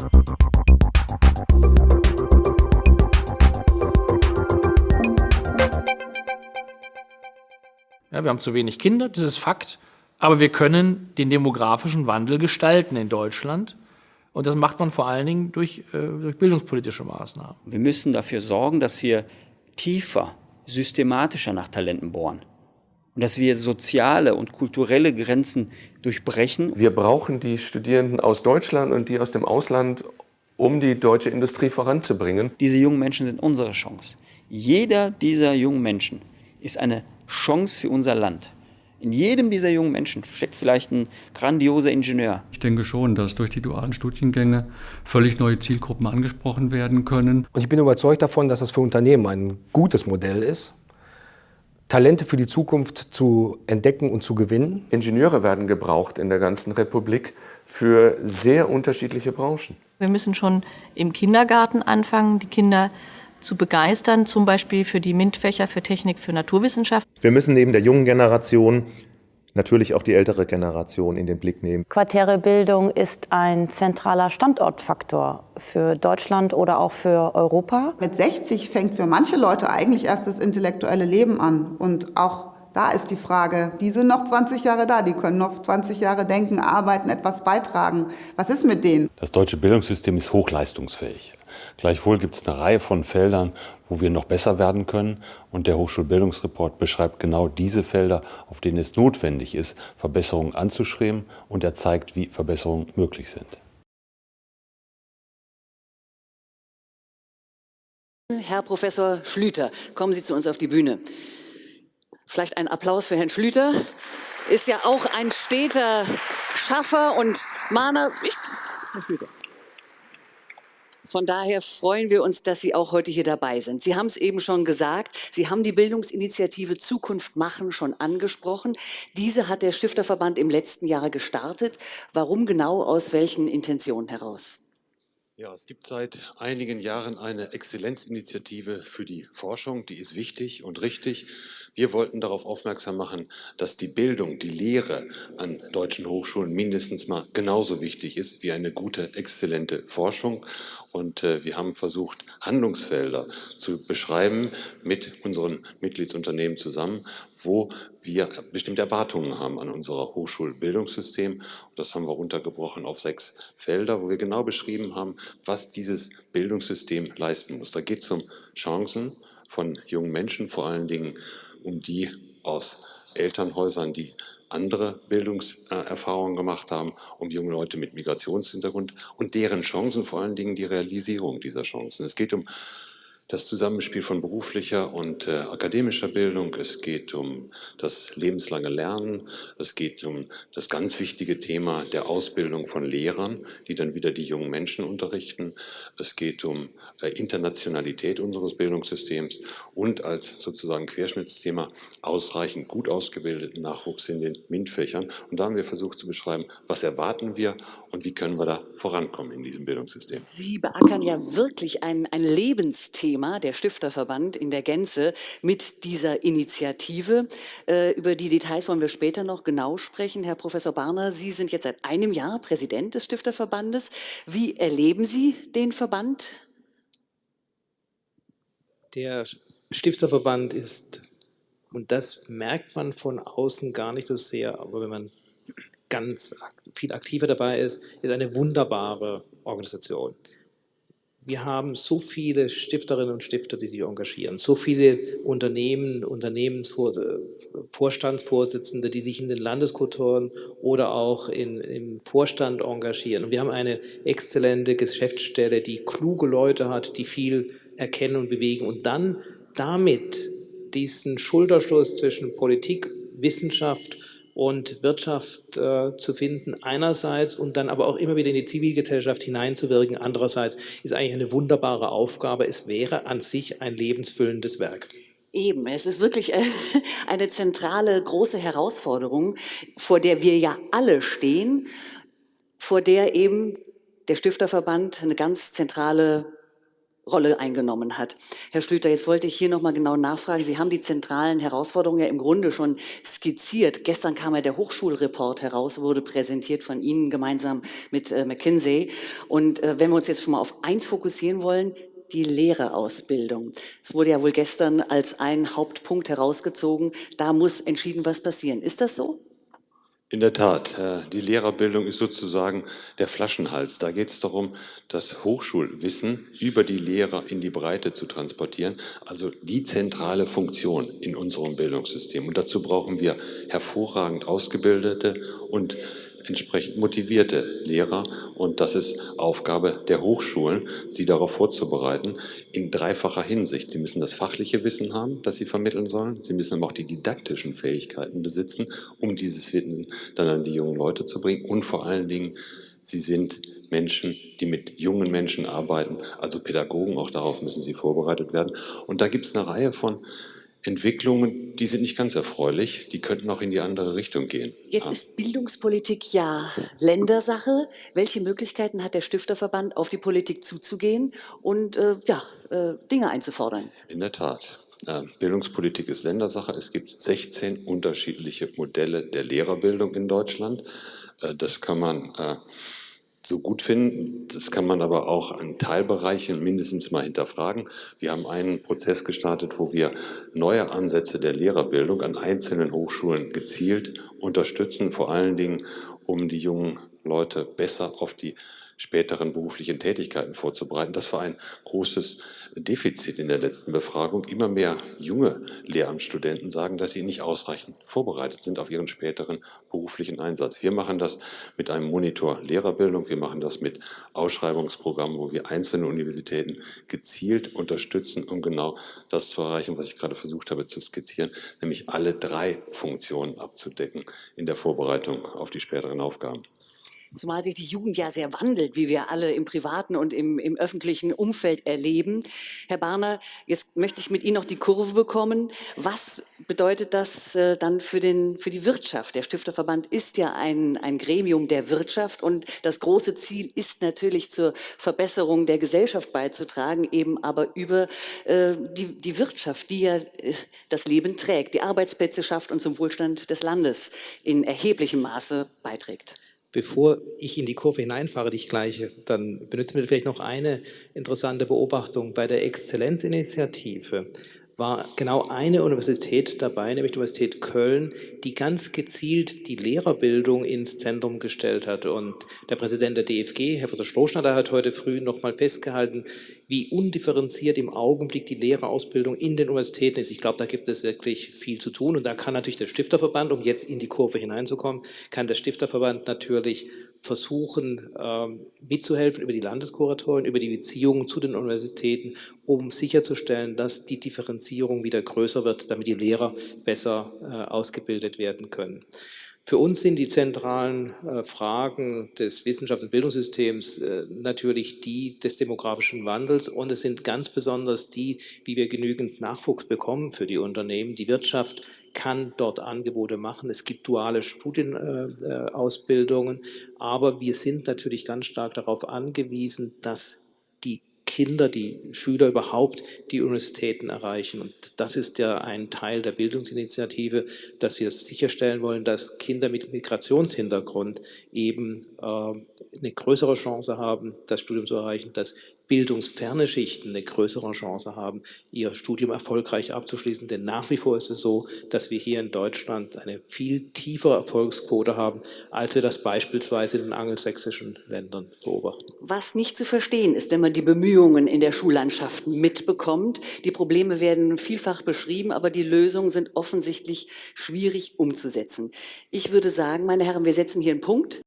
Ja, wir haben zu wenig Kinder, das ist Fakt. Aber wir können den demografischen Wandel gestalten in Deutschland. Und das macht man vor allen Dingen durch, äh, durch bildungspolitische Maßnahmen. Wir müssen dafür sorgen, dass wir tiefer, systematischer nach Talenten bohren. Und dass wir soziale und kulturelle Grenzen durchbrechen. Wir brauchen die Studierenden aus Deutschland und die aus dem Ausland, um die deutsche Industrie voranzubringen. Diese jungen Menschen sind unsere Chance. Jeder dieser jungen Menschen ist eine Chance für unser Land. In jedem dieser jungen Menschen steckt vielleicht ein grandioser Ingenieur. Ich denke schon, dass durch die dualen Studiengänge völlig neue Zielgruppen angesprochen werden können. Und ich bin überzeugt davon, dass das für Unternehmen ein gutes Modell ist, Talente für die Zukunft zu entdecken und zu gewinnen. Ingenieure werden gebraucht in der ganzen Republik für sehr unterschiedliche Branchen. Wir müssen schon im Kindergarten anfangen, die Kinder zu begeistern, zum Beispiel für die MINT-Fächer, für Technik, für Naturwissenschaft. Wir müssen neben der jungen Generation natürlich auch die ältere Generation in den Blick nehmen. Quartäre Bildung ist ein zentraler Standortfaktor für Deutschland oder auch für Europa. Mit 60 fängt für manche Leute eigentlich erst das intellektuelle Leben an und auch da ist die Frage, die sind noch 20 Jahre da, die können noch 20 Jahre denken, arbeiten, etwas beitragen. Was ist mit denen? Das deutsche Bildungssystem ist hochleistungsfähig. Gleichwohl gibt es eine Reihe von Feldern, wo wir noch besser werden können. Und der Hochschulbildungsreport beschreibt genau diese Felder, auf denen es notwendig ist, Verbesserungen anzustreben. Und er zeigt, wie Verbesserungen möglich sind. Herr Professor Schlüter, kommen Sie zu uns auf die Bühne. Vielleicht ein Applaus für Herrn Schlüter. Ist ja auch ein steter Schaffer und Mahner. Von daher freuen wir uns, dass Sie auch heute hier dabei sind. Sie haben es eben schon gesagt, Sie haben die Bildungsinitiative Zukunft machen schon angesprochen. Diese hat der Stifterverband im letzten Jahr gestartet. Warum genau, aus welchen Intentionen heraus? Ja, es gibt seit einigen Jahren eine Exzellenzinitiative für die Forschung, die ist wichtig und richtig. Wir wollten darauf aufmerksam machen, dass die Bildung, die Lehre an deutschen Hochschulen mindestens mal genauso wichtig ist wie eine gute, exzellente Forschung. Und äh, wir haben versucht, Handlungsfelder zu beschreiben mit unseren Mitgliedsunternehmen zusammen, wo wir bestimmte Erwartungen haben an unser Hochschulbildungssystem. Das haben wir runtergebrochen auf sechs Felder, wo wir genau beschrieben haben, was dieses Bildungssystem leisten muss. Da geht es um Chancen von jungen Menschen, vor allen Dingen um die aus Elternhäusern, die andere Bildungserfahrungen gemacht haben, um junge Leute mit Migrationshintergrund und deren Chancen, vor allen Dingen die Realisierung dieser Chancen. Es geht um das Zusammenspiel von beruflicher und äh, akademischer Bildung. Es geht um das lebenslange Lernen. Es geht um das ganz wichtige Thema der Ausbildung von Lehrern, die dann wieder die jungen Menschen unterrichten. Es geht um äh, Internationalität unseres Bildungssystems und als sozusagen Querschnittsthema ausreichend gut ausgebildeten Nachwuchs in den MINT-Fächern. Und da haben wir versucht zu beschreiben, was erwarten wir und wie können wir da vorankommen in diesem Bildungssystem. Sie beackern ja wirklich ein, ein Lebensthema Thema, der Stifterverband in der Gänze, mit dieser Initiative. Äh, über die Details wollen wir später noch genau sprechen. Herr Professor Barner, Sie sind jetzt seit einem Jahr Präsident des Stifterverbandes. Wie erleben Sie den Verband? Der Stifterverband ist, und das merkt man von außen gar nicht so sehr, aber wenn man ganz viel aktiver dabei ist, ist eine wunderbare Organisation wir haben so viele Stifterinnen und Stifter, die sich engagieren, so viele Unternehmen, Unternehmensvorstandsvorsitzende, die sich in den Landeskulturen oder auch in, im Vorstand engagieren. Und wir haben eine exzellente Geschäftsstelle, die kluge Leute hat, die viel erkennen und bewegen und dann damit diesen Schulterschluss zwischen Politik, Wissenschaft und Wirtschaft äh, zu finden einerseits und dann aber auch immer wieder in die Zivilgesellschaft hineinzuwirken andererseits, ist eigentlich eine wunderbare Aufgabe. Es wäre an sich ein lebensfüllendes Werk. Eben, es ist wirklich äh, eine zentrale, große Herausforderung, vor der wir ja alle stehen, vor der eben der Stifterverband eine ganz zentrale Rolle eingenommen hat. Herr Schlüter, jetzt wollte ich hier nochmal genau nachfragen. Sie haben die zentralen Herausforderungen ja im Grunde schon skizziert. Gestern kam ja der Hochschulreport heraus, wurde präsentiert von Ihnen gemeinsam mit äh, McKinsey. Und äh, wenn wir uns jetzt schon mal auf eins fokussieren wollen, die Lehrerausbildung. Es wurde ja wohl gestern als ein Hauptpunkt herausgezogen. Da muss entschieden was passieren. Ist das so? In der Tat, äh, die Lehrerbildung ist sozusagen der Flaschenhals. Da geht es darum, das Hochschulwissen über die Lehrer in die Breite zu transportieren, also die zentrale Funktion in unserem Bildungssystem. Und dazu brauchen wir hervorragend ausgebildete und entsprechend motivierte Lehrer. Und das ist Aufgabe der Hochschulen, sie darauf vorzubereiten, in dreifacher Hinsicht. Sie müssen das fachliche Wissen haben, das sie vermitteln sollen. Sie müssen aber auch die didaktischen Fähigkeiten besitzen, um dieses Wissen dann an die jungen Leute zu bringen. Und vor allen Dingen, sie sind Menschen, die mit jungen Menschen arbeiten, also Pädagogen, auch darauf müssen sie vorbereitet werden. Und da gibt es eine Reihe von Entwicklungen, die sind nicht ganz erfreulich, die könnten auch in die andere Richtung gehen. Jetzt ja. ist Bildungspolitik ja Ländersache. Welche Möglichkeiten hat der Stifterverband, auf die Politik zuzugehen und äh, ja, äh, Dinge einzufordern? In der Tat. Äh, Bildungspolitik ist Ländersache. Es gibt 16 unterschiedliche Modelle der Lehrerbildung in Deutschland. Äh, das kann man äh, so gut finden. Das kann man aber auch an Teilbereichen mindestens mal hinterfragen. Wir haben einen Prozess gestartet, wo wir neue Ansätze der Lehrerbildung an einzelnen Hochschulen gezielt unterstützen, vor allen Dingen, um die jungen Leute besser auf die späteren beruflichen Tätigkeiten vorzubereiten. Das war ein großes Defizit in der letzten Befragung. Immer mehr junge Lehramtsstudenten sagen, dass sie nicht ausreichend vorbereitet sind auf ihren späteren beruflichen Einsatz. Wir machen das mit einem Monitor Lehrerbildung, wir machen das mit Ausschreibungsprogrammen, wo wir einzelne Universitäten gezielt unterstützen, um genau das zu erreichen, was ich gerade versucht habe zu skizzieren, nämlich alle drei Funktionen abzudecken in der Vorbereitung auf die späteren Aufgaben zumal sich die Jugend ja sehr wandelt, wie wir alle im privaten und im, im öffentlichen Umfeld erleben. Herr Barner, jetzt möchte ich mit Ihnen noch die Kurve bekommen. Was bedeutet das äh, dann für, den, für die Wirtschaft? Der Stifterverband ist ja ein, ein Gremium der Wirtschaft und das große Ziel ist natürlich zur Verbesserung der Gesellschaft beizutragen, eben aber über äh, die, die Wirtschaft, die ja äh, das Leben trägt, die Arbeitsplätze schafft und zum Wohlstand des Landes in erheblichem Maße beiträgt. Bevor ich in die Kurve hineinfahre, die ich gleiche, dann benutzen wir vielleicht noch eine interessante Beobachtung. Bei der Exzellenzinitiative war genau eine Universität dabei, nämlich die Universität Köln, die ganz gezielt die Lehrerbildung ins Zentrum gestellt hat. Und der Präsident der DFG, Herr Professor Schloschnatter, hat heute früh nochmal festgehalten, wie undifferenziert im Augenblick die Lehrerausbildung in den Universitäten ist. Ich glaube, da gibt es wirklich viel zu tun. Und da kann natürlich der Stifterverband, um jetzt in die Kurve hineinzukommen, kann der Stifterverband natürlich versuchen, ähm, mitzuhelfen über die Landeskuratoren, über die Beziehungen zu den Universitäten, um sicherzustellen, dass die Differenzierung wieder größer wird, damit die Lehrer besser äh, ausgebildet werden können. Für uns sind die zentralen äh, Fragen des Wissenschafts- und Bildungssystems äh, natürlich die des demografischen Wandels und es sind ganz besonders die, wie wir genügend Nachwuchs bekommen für die Unternehmen. Die Wirtschaft kann dort Angebote machen. Es gibt duale Studienausbildungen, aber wir sind natürlich ganz stark darauf angewiesen, dass die Kinder, die Schüler überhaupt die Universitäten erreichen. Und das ist ja ein Teil der Bildungsinitiative, dass wir sicherstellen wollen, dass Kinder mit Migrationshintergrund eben äh, eine größere Chance haben, das Studium zu erreichen, dass bildungsferne Schichten eine größere Chance haben, ihr Studium erfolgreich abzuschließen. Denn nach wie vor ist es so, dass wir hier in Deutschland eine viel tiefere Erfolgsquote haben, als wir das beispielsweise in den angelsächsischen Ländern beobachten. Was nicht zu verstehen ist, wenn man die Bemühungen in der Schullandschaft mitbekommt. Die Probleme werden vielfach beschrieben, aber die Lösungen sind offensichtlich schwierig umzusetzen. Ich würde sagen, meine Herren, wir setzen hier einen Punkt.